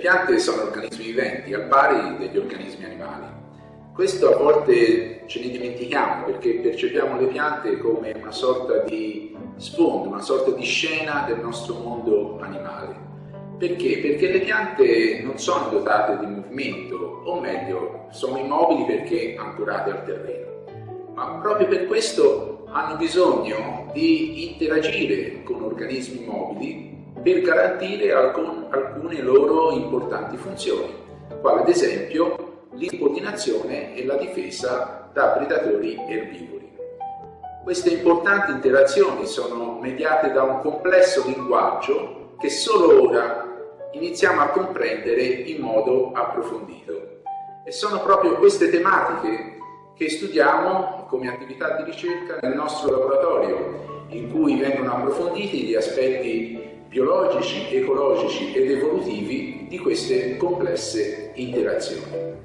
piante sono organismi viventi, al pari degli organismi animali. Questo a volte ce ne dimentichiamo perché percepiamo le piante come una sorta di sfondo, una sorta di scena del nostro mondo animale. Perché? Perché le piante non sono dotate di movimento, o meglio, sono immobili perché ancorate al terreno. Ma proprio per questo hanno bisogno di interagire con organismi mobili per garantire alcun, alcune loro importanti funzioni, quale ad esempio l'impollinazione e la difesa da predatori erbivori. Queste importanti interazioni sono mediate da un complesso linguaggio che solo ora iniziamo a comprendere in modo approfondito. E sono proprio queste tematiche che studiamo come attività di ricerca nel nostro laboratorio, in cui vengono approfonditi gli aspetti biologici, ecologici ed evolutivi di queste complesse interazioni.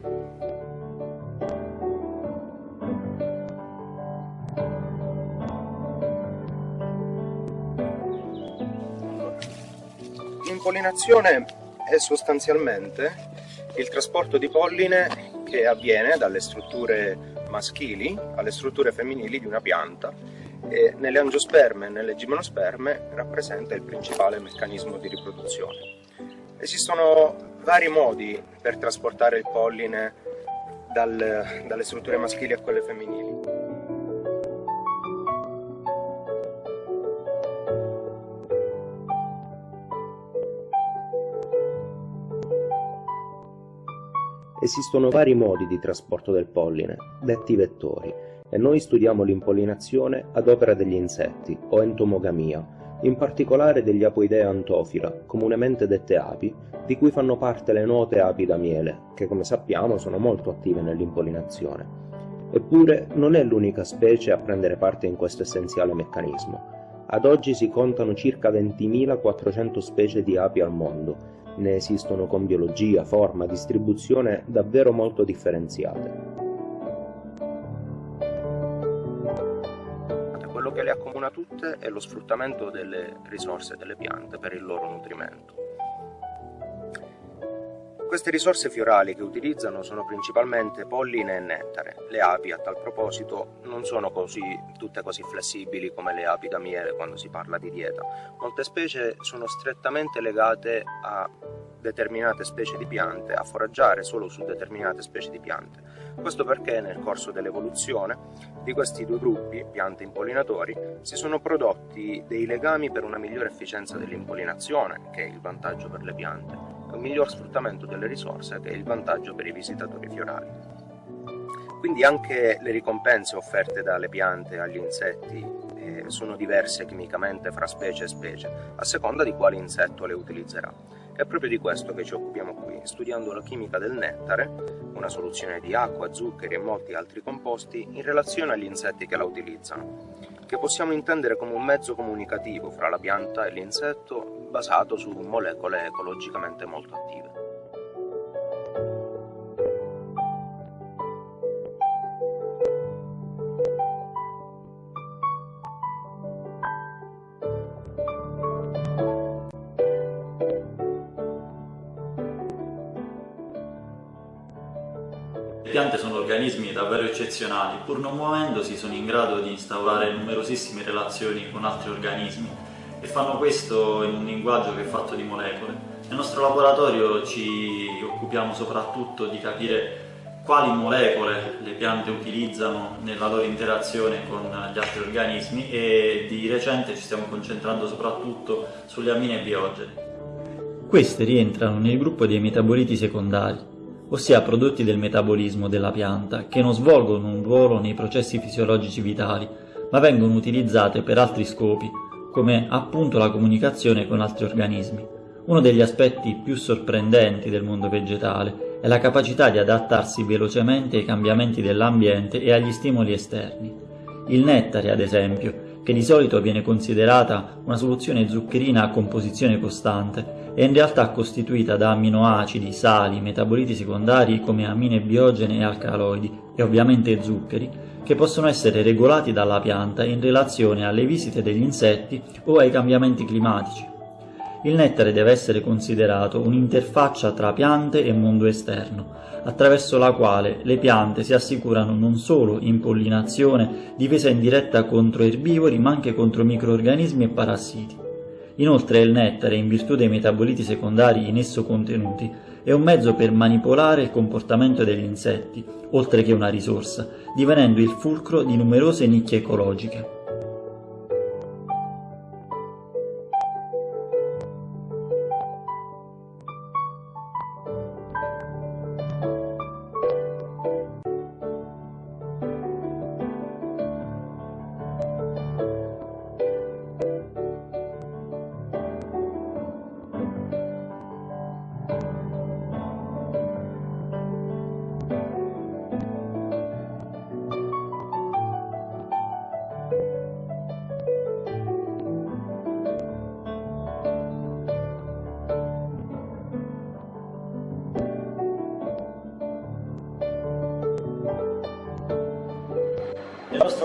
L'impollinazione è sostanzialmente il trasporto di polline che avviene dalle strutture maschili alle strutture femminili di una pianta e nelle angiosperme e nelle gimnosperme rappresenta il principale meccanismo di riproduzione. Esistono vari modi per trasportare il polline dal, dalle strutture maschili a quelle femminili. Esistono vari modi di trasporto del polline, detti vettori, e noi studiamo l'impollinazione ad opera degli insetti, o entomogamia, in particolare degli apoidea antofila, comunemente dette api, di cui fanno parte le note api da miele, che come sappiamo sono molto attive nell'impollinazione. Eppure non è l'unica specie a prendere parte in questo essenziale meccanismo. Ad oggi si contano circa 20.400 specie di api al mondo, ne esistono con biologia, forma, distribuzione davvero molto differenziate. Quello che le accomuna tutte è lo sfruttamento delle risorse delle piante per il loro nutrimento. Queste risorse fiorali che utilizzano sono principalmente polline e nettare. Le api a tal proposito non sono così, tutte così flessibili come le api da miele quando si parla di dieta. Molte specie sono strettamente legate a determinate specie di piante, a foraggiare solo su determinate specie di piante. Questo perché nel corso dell'evoluzione di questi due gruppi, piante impollinatori, si sono prodotti dei legami per una migliore efficienza dell'impollinazione, che è il vantaggio per le piante, un miglior sfruttamento delle risorse che è il vantaggio per i visitatori fiorali. Quindi anche le ricompense offerte dalle piante agli insetti eh, sono diverse chimicamente fra specie e specie, a seconda di quale insetto le utilizzerà. È proprio di questo che ci occupiamo qui, studiando la chimica del nettare, una soluzione di acqua, zuccheri e molti altri composti in relazione agli insetti che la utilizzano che possiamo intendere come un mezzo comunicativo fra la pianta e l'insetto basato su molecole ecologicamente molto attive. Piante sono organismi davvero eccezionali, pur non muovendosi sono in grado di instaurare numerosissime relazioni con altri organismi e fanno questo in un linguaggio che è fatto di molecole. Nel nostro laboratorio ci occupiamo soprattutto di capire quali molecole le piante utilizzano nella loro interazione con gli altri organismi e di recente ci stiamo concentrando soprattutto sulle amine biogene. Queste rientrano nel gruppo dei metaboliti secondari, ossia prodotti del metabolismo della pianta, che non svolgono un ruolo nei processi fisiologici vitali, ma vengono utilizzate per altri scopi, come appunto la comunicazione con altri organismi. Uno degli aspetti più sorprendenti del mondo vegetale è la capacità di adattarsi velocemente ai cambiamenti dell'ambiente e agli stimoli esterni. Il nettare, ad esempio, che di solito viene considerata una soluzione zuccherina a composizione costante, è in realtà costituita da amminoacidi, sali, metaboliti secondari come amine biogene e alcaloidi, e ovviamente zuccheri, che possono essere regolati dalla pianta in relazione alle visite degli insetti o ai cambiamenti climatici. Il nettare deve essere considerato un'interfaccia tra piante e mondo esterno, attraverso la quale le piante si assicurano non solo impollinazione, difesa indiretta contro erbivori, ma anche contro microorganismi e parassiti. Inoltre il nettare, in virtù dei metaboliti secondari in esso contenuti, è un mezzo per manipolare il comportamento degli insetti, oltre che una risorsa, divenendo il fulcro di numerose nicchie ecologiche.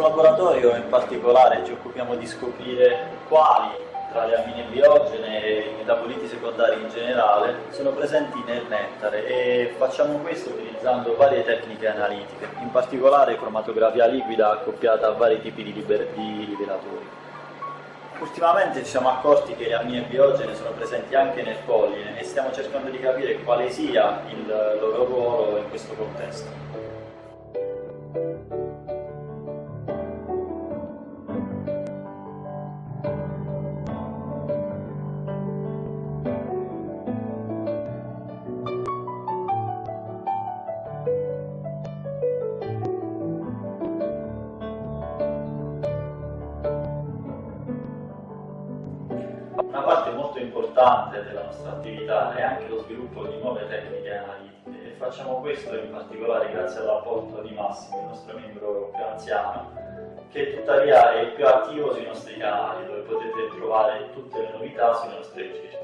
Nostro laboratorio in particolare ci occupiamo di scoprire quali tra le amine biogene e i metaboliti secondari in generale sono presenti nel nettare e facciamo questo utilizzando varie tecniche analitiche, in particolare cromatografia liquida accoppiata a vari tipi di, di rivelatori. Ultimamente ci siamo accorti che le amine biogene sono presenti anche nel polline e stiamo cercando di capire quale sia il loro ruolo in questo contesto. Importante della nostra attività è anche lo sviluppo di nuove tecniche analitiche e facciamo questo in particolare grazie all'apporto di Massimo, il nostro membro più anziano, che tuttavia è il più attivo sui nostri canali, dove potete trovare tutte le novità sulle nostre ricerche.